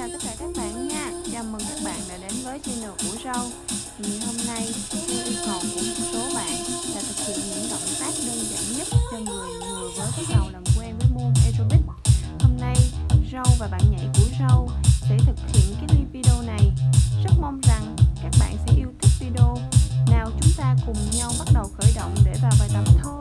chào tất cả các bạn nha. Chào mừng các bạn đã đến với channel của Râu. Thì hôm nay, theo yêu cầu của một số bạn là thực hiện những động tác đơn giản nhất cho người vừa với bắt đầu làm quen với môn aerobic Hôm nay, Râu và bạn nhảy của Râu sẽ thực hiện cái video này. Rất mong rằng các bạn sẽ yêu thích video. Nào chúng ta cùng nhau bắt đầu khởi động để vào bài tập thôi.